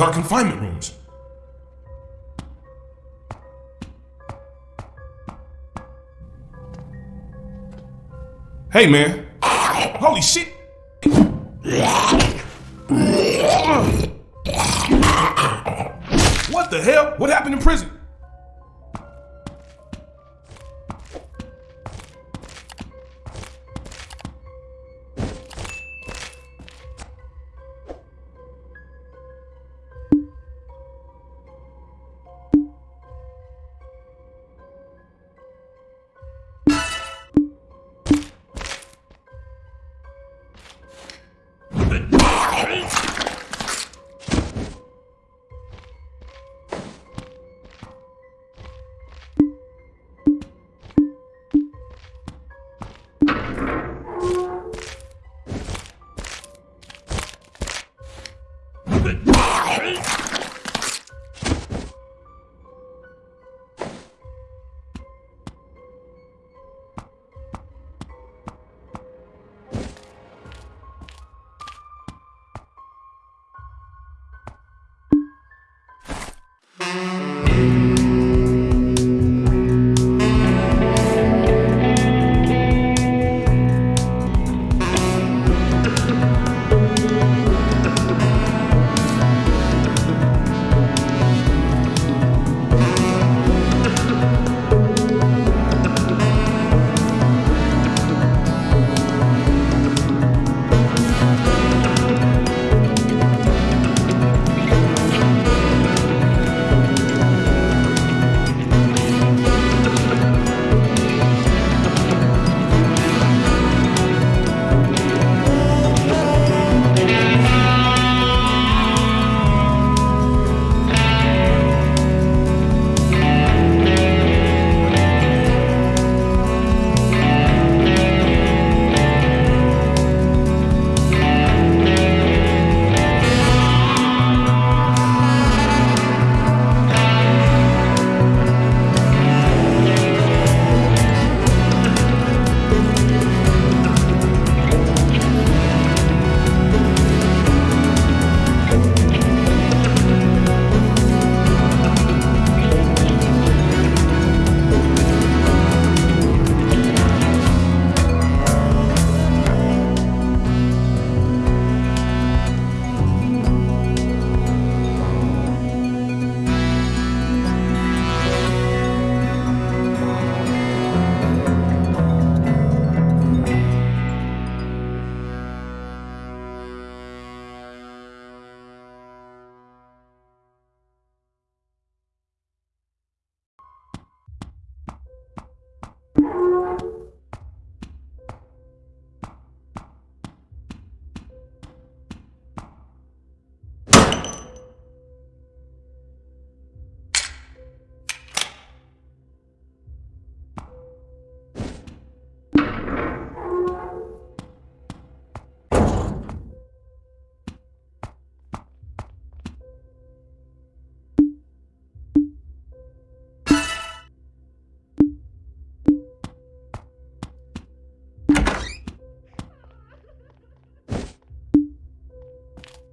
dark confinement rooms. Hey, man. Holy shit. What the hell? What happened in prison?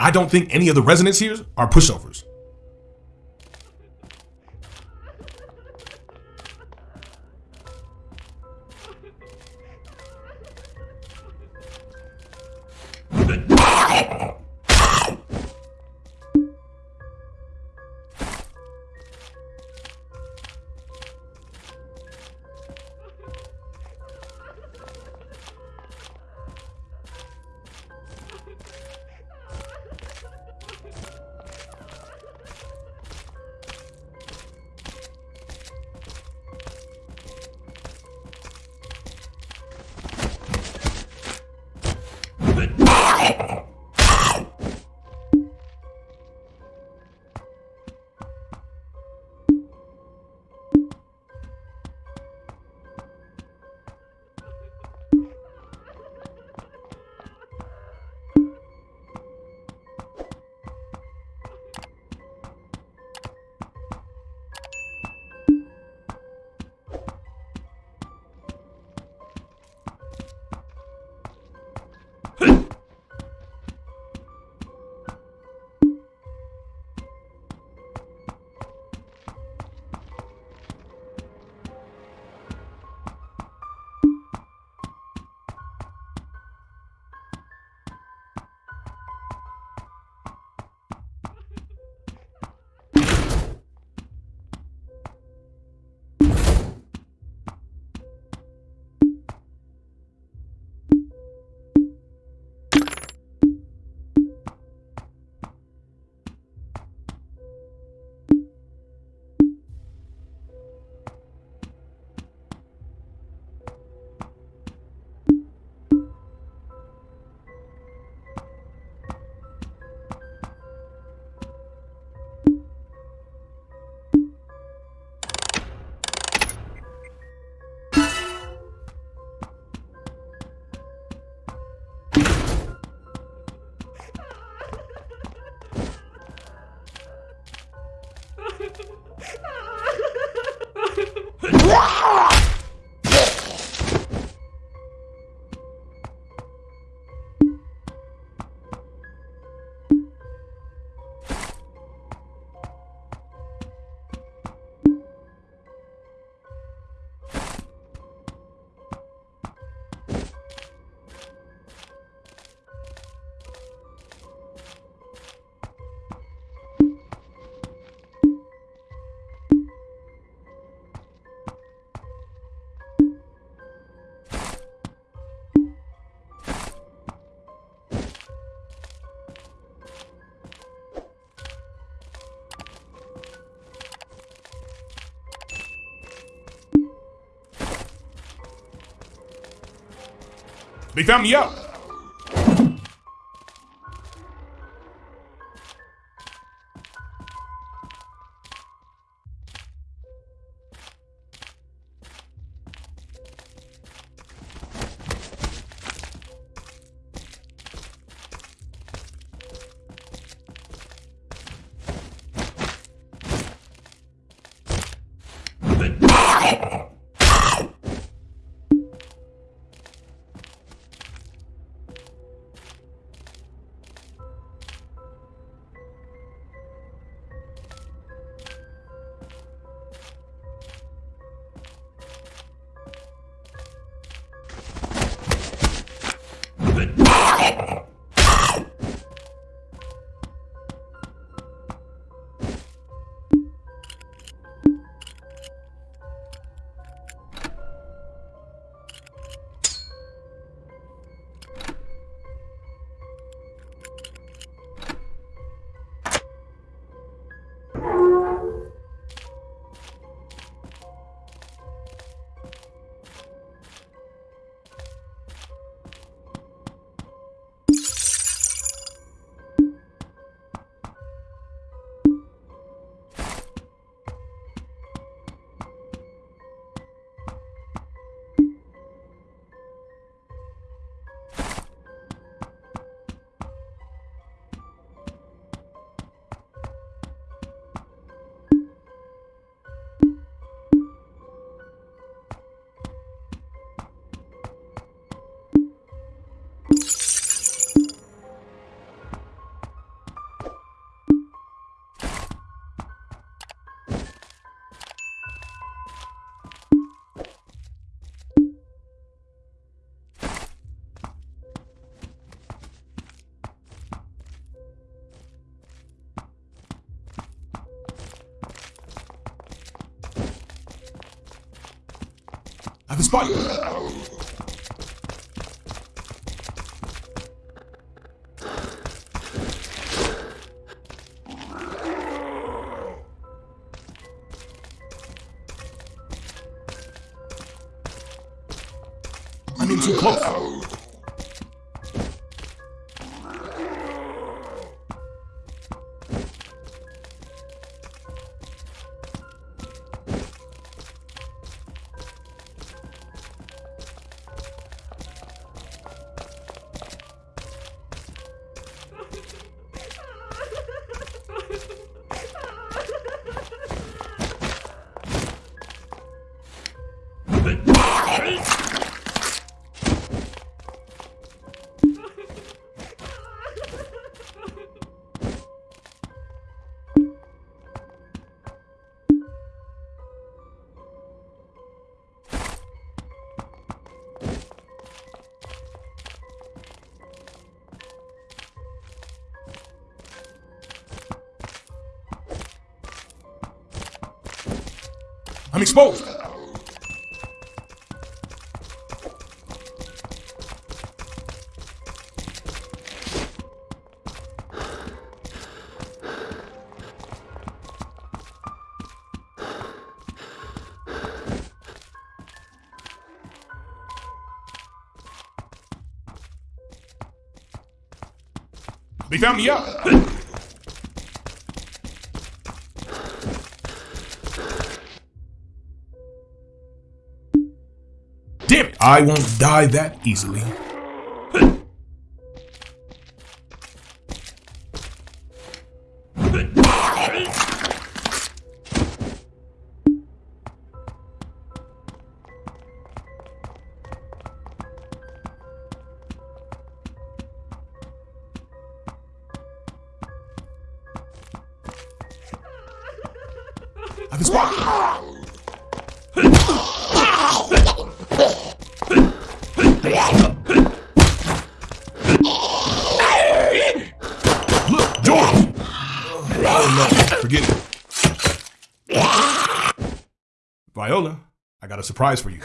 I don't think any of the residents here are pushovers. They found me out. I I'm exposed. They found me out. I won't die that easily. Viola, I got a surprise for you.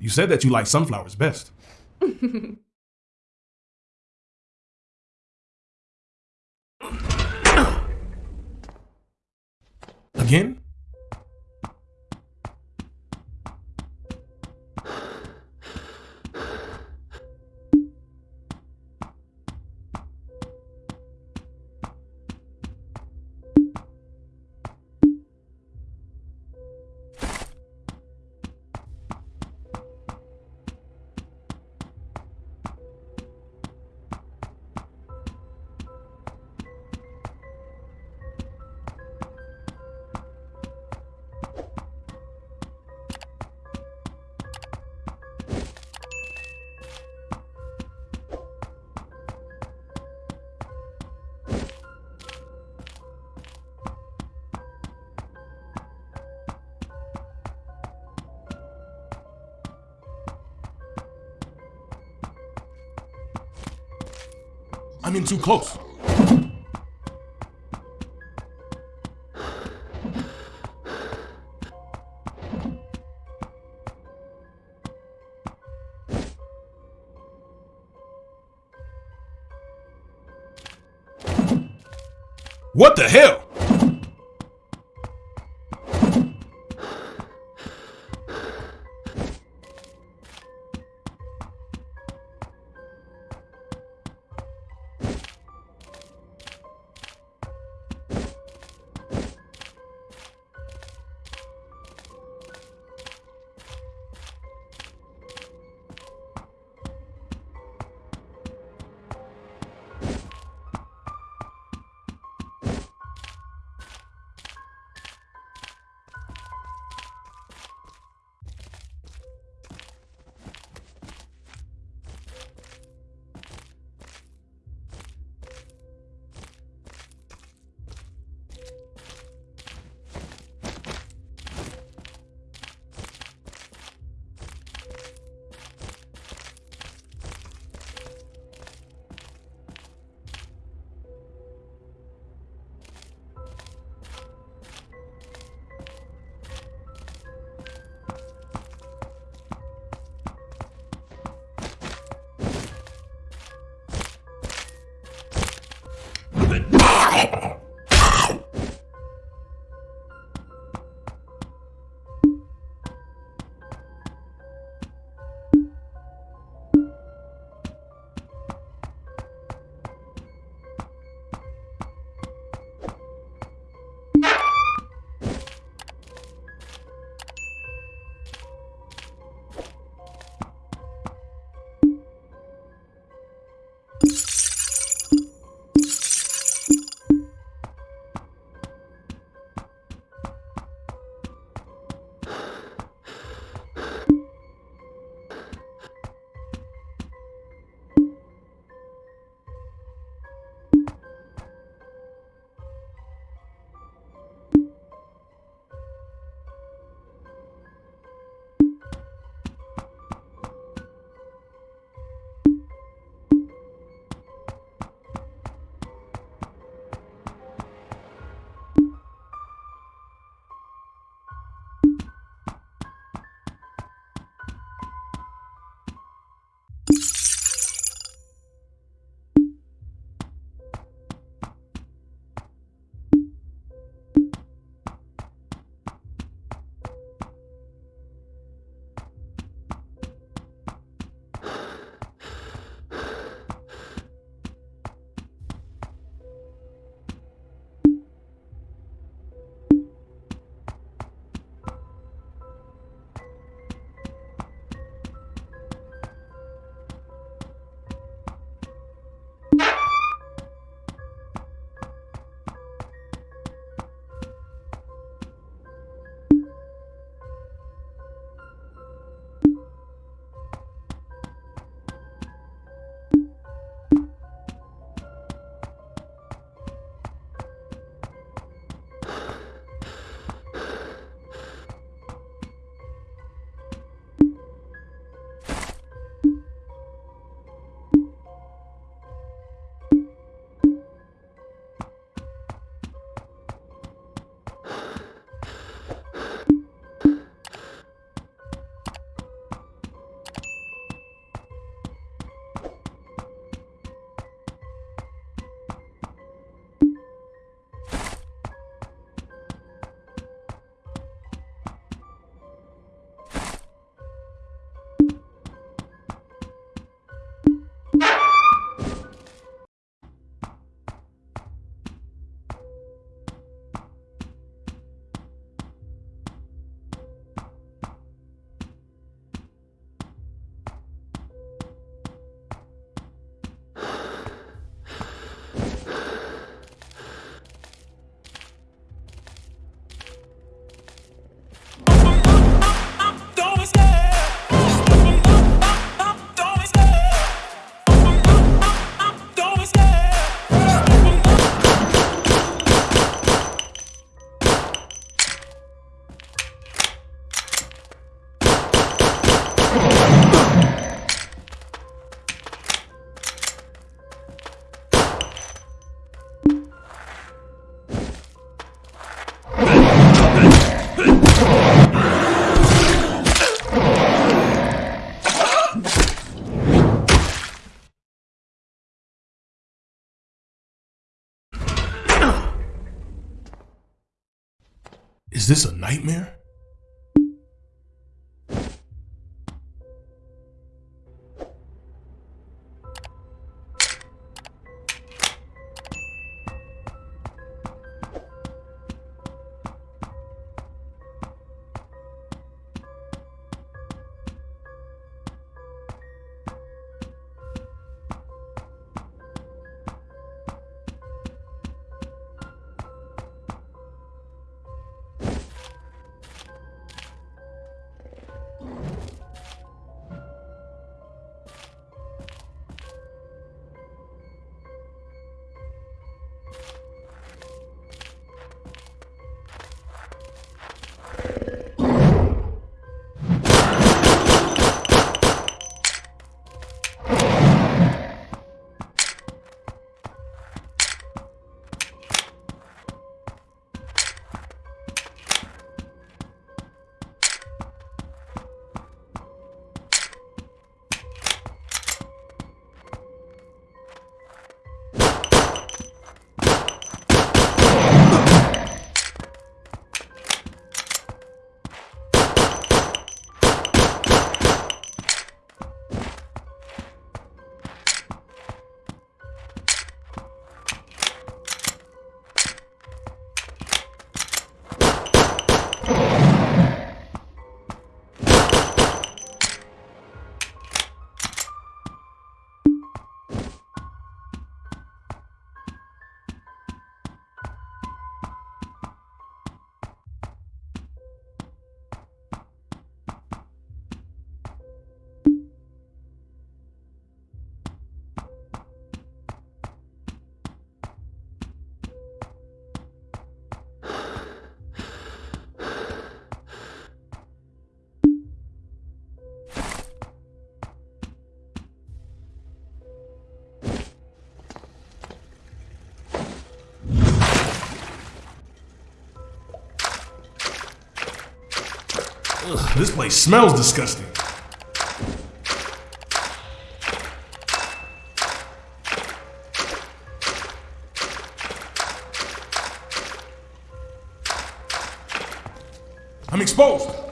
You said that you like sunflowers best. Again? I'm in too close. What the hell? This a nightmare? This place smells disgusting. I'm exposed.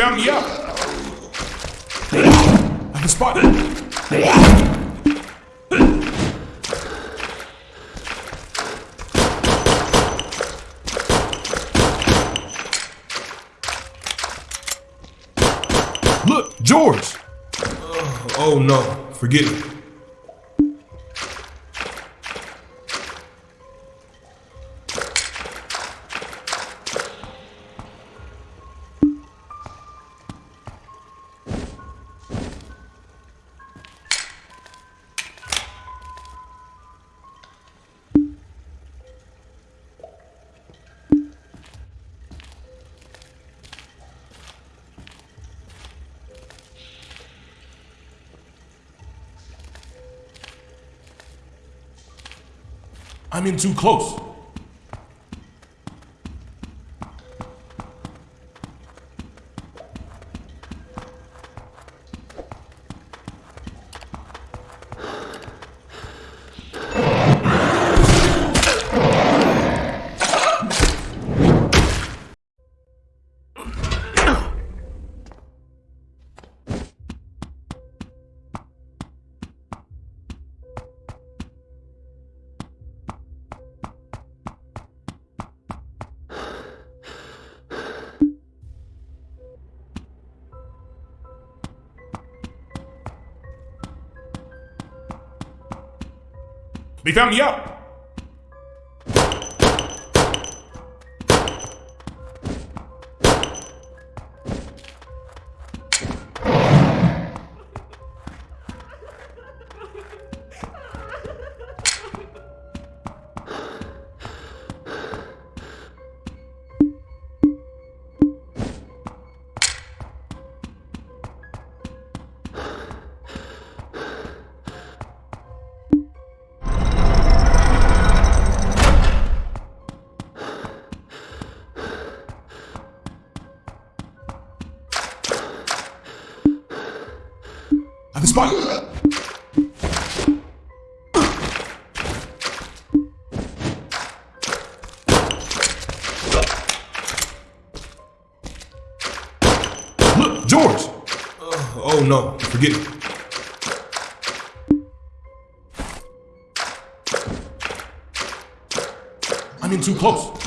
Found me out. I've been spotted. Look, George. Oh, oh no, forget it. I'm in too close. They found me out. George! Uh, oh no, forget it. I'm in too close.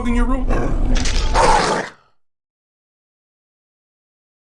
dog in your room?